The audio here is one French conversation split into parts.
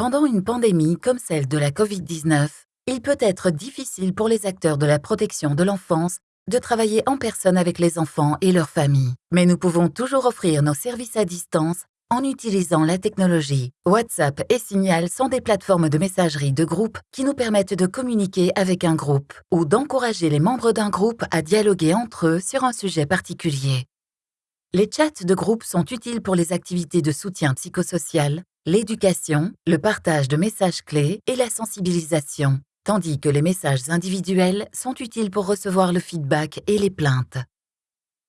Pendant une pandémie comme celle de la COVID-19, il peut être difficile pour les acteurs de la protection de l'enfance de travailler en personne avec les enfants et leurs familles. Mais nous pouvons toujours offrir nos services à distance en utilisant la technologie. WhatsApp et Signal sont des plateformes de messagerie de groupe qui nous permettent de communiquer avec un groupe ou d'encourager les membres d'un groupe à dialoguer entre eux sur un sujet particulier. Les chats de groupe sont utiles pour les activités de soutien psychosocial, l'éducation, le partage de messages clés et la sensibilisation, tandis que les messages individuels sont utiles pour recevoir le feedback et les plaintes.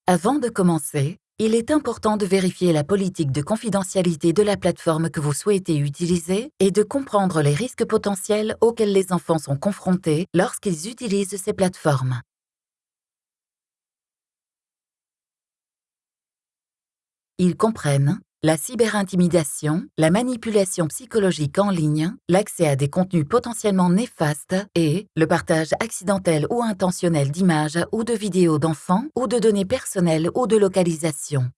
Avant de commencer, il est important de vérifier la politique de confidentialité de la plateforme que vous souhaitez utiliser et de comprendre les risques potentiels auxquels les enfants sont confrontés lorsqu'ils utilisent ces plateformes. Ils comprennent la cyberintimidation, la manipulation psychologique en ligne, l'accès à des contenus potentiellement néfastes et le partage accidentel ou intentionnel d'images ou de vidéos d'enfants ou de données personnelles ou de localisation.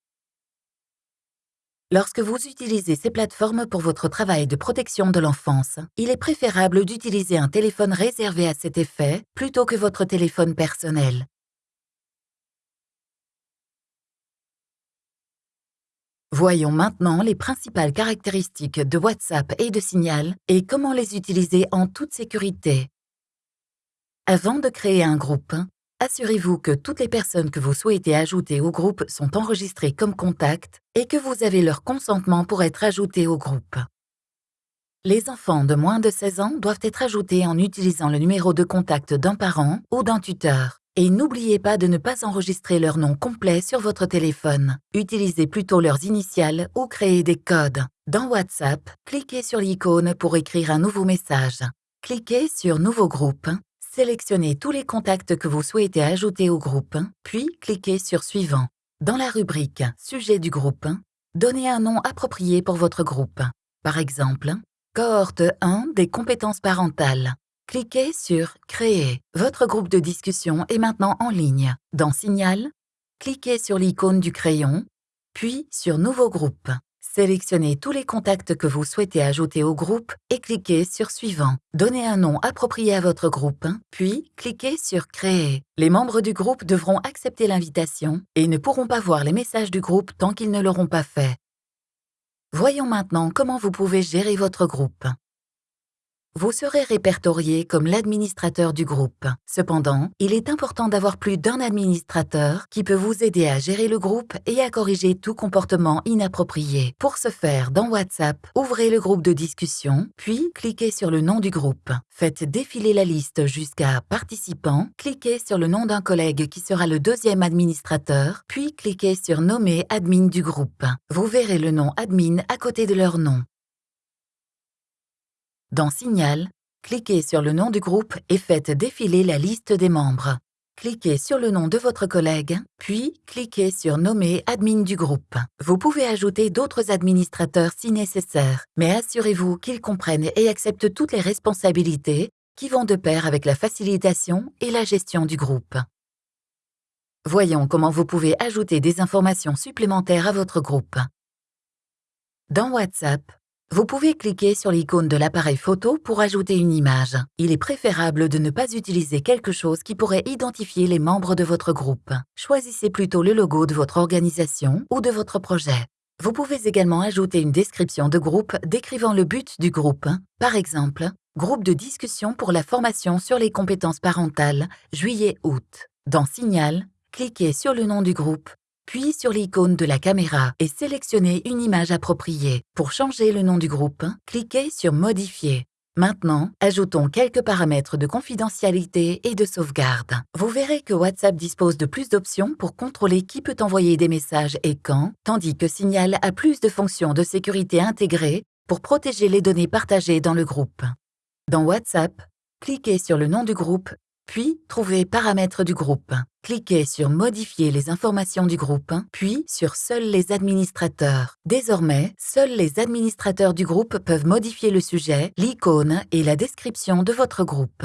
Lorsque vous utilisez ces plateformes pour votre travail de protection de l'enfance, il est préférable d'utiliser un téléphone réservé à cet effet plutôt que votre téléphone personnel. Voyons maintenant les principales caractéristiques de WhatsApp et de Signal et comment les utiliser en toute sécurité. Avant de créer un groupe, assurez-vous que toutes les personnes que vous souhaitez ajouter au groupe sont enregistrées comme contacts et que vous avez leur consentement pour être ajoutés au groupe. Les enfants de moins de 16 ans doivent être ajoutés en utilisant le numéro de contact d'un parent ou d'un tuteur. Et n'oubliez pas de ne pas enregistrer leur nom complet sur votre téléphone. Utilisez plutôt leurs initiales ou créez des codes. Dans WhatsApp, cliquez sur l'icône pour écrire un nouveau message. Cliquez sur Nouveau groupe. Sélectionnez tous les contacts que vous souhaitez ajouter au groupe, puis cliquez sur Suivant. Dans la rubrique Sujet du groupe, donnez un nom approprié pour votre groupe. Par exemple, Cohorte 1 des compétences parentales. Cliquez sur Créer. Votre groupe de discussion est maintenant en ligne. Dans Signal, cliquez sur l'icône du crayon, puis sur Nouveau groupe. Sélectionnez tous les contacts que vous souhaitez ajouter au groupe et cliquez sur Suivant. Donnez un nom approprié à votre groupe, puis cliquez sur Créer. Les membres du groupe devront accepter l'invitation et ne pourront pas voir les messages du groupe tant qu'ils ne l'auront pas fait. Voyons maintenant comment vous pouvez gérer votre groupe. Vous serez répertorié comme l'administrateur du groupe. Cependant, il est important d'avoir plus d'un administrateur qui peut vous aider à gérer le groupe et à corriger tout comportement inapproprié. Pour ce faire, dans WhatsApp, ouvrez le groupe de discussion, puis cliquez sur le nom du groupe. Faites défiler la liste jusqu'à Participants, cliquez sur le nom d'un collègue qui sera le deuxième administrateur, puis cliquez sur Nommer admin du groupe. Vous verrez le nom admin à côté de leur nom. Dans Signal, cliquez sur le nom du groupe et faites défiler la liste des membres. Cliquez sur le nom de votre collègue, puis cliquez sur Nommer admin du groupe. Vous pouvez ajouter d'autres administrateurs si nécessaire, mais assurez-vous qu'ils comprennent et acceptent toutes les responsabilités qui vont de pair avec la facilitation et la gestion du groupe. Voyons comment vous pouvez ajouter des informations supplémentaires à votre groupe. Dans WhatsApp, vous pouvez cliquer sur l'icône de l'appareil photo pour ajouter une image. Il est préférable de ne pas utiliser quelque chose qui pourrait identifier les membres de votre groupe. Choisissez plutôt le logo de votre organisation ou de votre projet. Vous pouvez également ajouter une description de groupe décrivant le but du groupe. Par exemple, groupe de discussion pour la formation sur les compétences parentales, juillet-août. Dans Signal, cliquez sur le nom du groupe puis sur l'icône de la caméra et sélectionnez une image appropriée. Pour changer le nom du groupe, cliquez sur Modifier. Maintenant, ajoutons quelques paramètres de confidentialité et de sauvegarde. Vous verrez que WhatsApp dispose de plus d'options pour contrôler qui peut envoyer des messages et quand, tandis que Signal a plus de fonctions de sécurité intégrées pour protéger les données partagées dans le groupe. Dans WhatsApp, cliquez sur le nom du groupe puis trouvez Paramètres du groupe. Cliquez sur Modifier les informations du groupe, puis sur Seuls les administrateurs. Désormais, seuls les administrateurs du groupe peuvent modifier le sujet, l'icône et la description de votre groupe.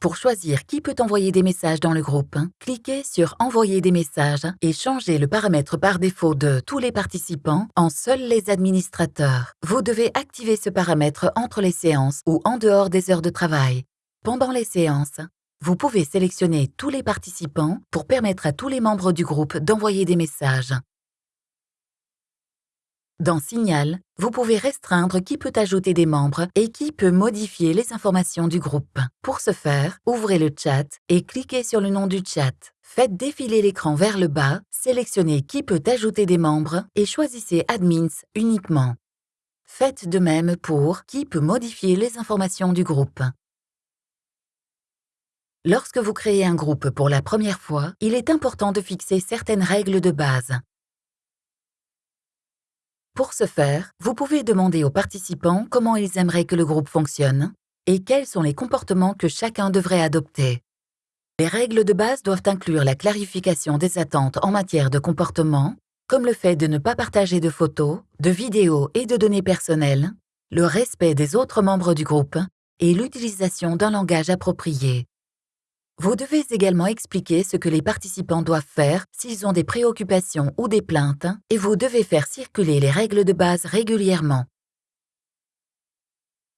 Pour choisir qui peut envoyer des messages dans le groupe, cliquez sur Envoyer des messages et changez le paramètre par défaut de Tous les participants en Seuls les administrateurs. Vous devez activer ce paramètre entre les séances ou en dehors des heures de travail. Pendant les séances, vous pouvez sélectionner tous les participants pour permettre à tous les membres du groupe d'envoyer des messages. Dans Signal, vous pouvez restreindre qui peut ajouter des membres et qui peut modifier les informations du groupe. Pour ce faire, ouvrez le chat et cliquez sur le nom du chat. Faites défiler l'écran vers le bas, sélectionnez qui peut ajouter des membres et choisissez Admins uniquement. Faites de même pour qui peut modifier les informations du groupe. Lorsque vous créez un groupe pour la première fois, il est important de fixer certaines règles de base. Pour ce faire, vous pouvez demander aux participants comment ils aimeraient que le groupe fonctionne et quels sont les comportements que chacun devrait adopter. Les règles de base doivent inclure la clarification des attentes en matière de comportement, comme le fait de ne pas partager de photos, de vidéos et de données personnelles, le respect des autres membres du groupe et l'utilisation d'un langage approprié. Vous devez également expliquer ce que les participants doivent faire s'ils ont des préoccupations ou des plaintes et vous devez faire circuler les règles de base régulièrement.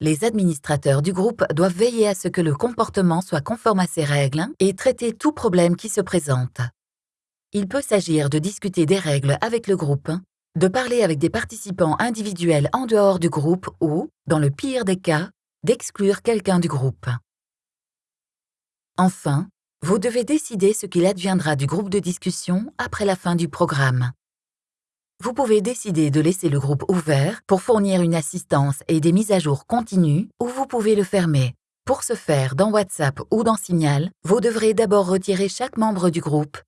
Les administrateurs du groupe doivent veiller à ce que le comportement soit conforme à ces règles et traiter tout problème qui se présente. Il peut s'agir de discuter des règles avec le groupe, de parler avec des participants individuels en dehors du groupe ou, dans le pire des cas, d'exclure quelqu'un du groupe. Enfin, vous devez décider ce qu'il adviendra du groupe de discussion après la fin du programme. Vous pouvez décider de laisser le groupe ouvert pour fournir une assistance et des mises à jour continues ou vous pouvez le fermer. Pour ce faire, dans WhatsApp ou dans Signal, vous devrez d'abord retirer chaque membre du groupe,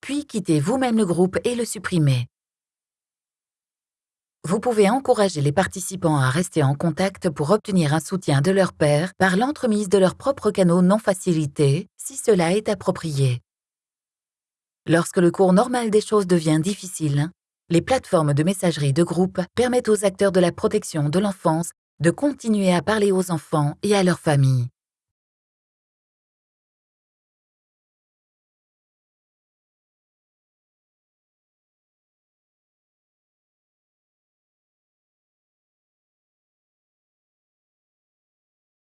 puis quitter vous-même le groupe et le supprimer. Vous pouvez encourager les participants à rester en contact pour obtenir un soutien de leur père par l'entremise de leurs propres canaux non facilités, si cela est approprié. Lorsque le cours normal des choses devient difficile, les plateformes de messagerie de groupe permettent aux acteurs de la protection de l'enfance de continuer à parler aux enfants et à leurs familles.